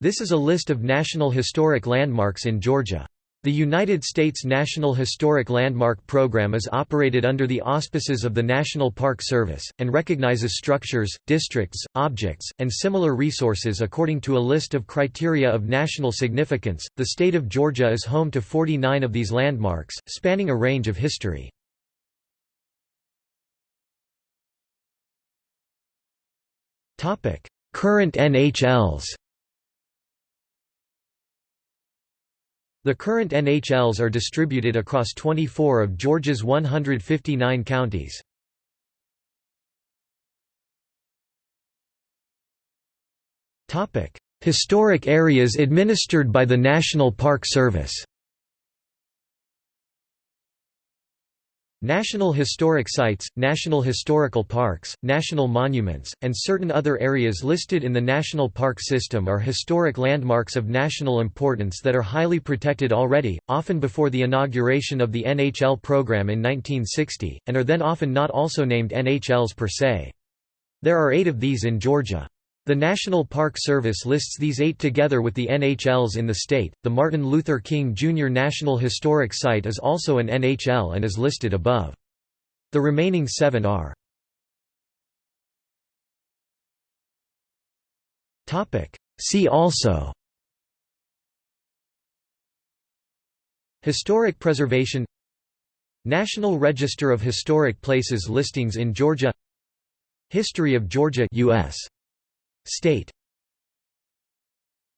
This is a list of National Historic Landmarks in Georgia. The United States National Historic Landmark Program is operated under the auspices of the National Park Service, and recognizes structures, districts, objects, and similar resources according to a list of criteria of national significance. The state of Georgia is home to 49 of these landmarks, spanning a range of history. Current NHLs The current NHLs are distributed across 24 of Georgia's 159 counties. Historic areas administered by the National Park Service National Historic Sites, National Historical Parks, National Monuments, and certain other areas listed in the National Park System are historic landmarks of national importance that are highly protected already, often before the inauguration of the NHL program in 1960, and are then often not also named NHLs per se. There are eight of these in Georgia. The National Park Service lists these eight together with the NHLs in the state. The Martin Luther King Jr. National Historic Site is also an NHL and is listed above. The remaining seven are See also Historic preservation National Register of Historic Places listings in Georgia History of Georgia US State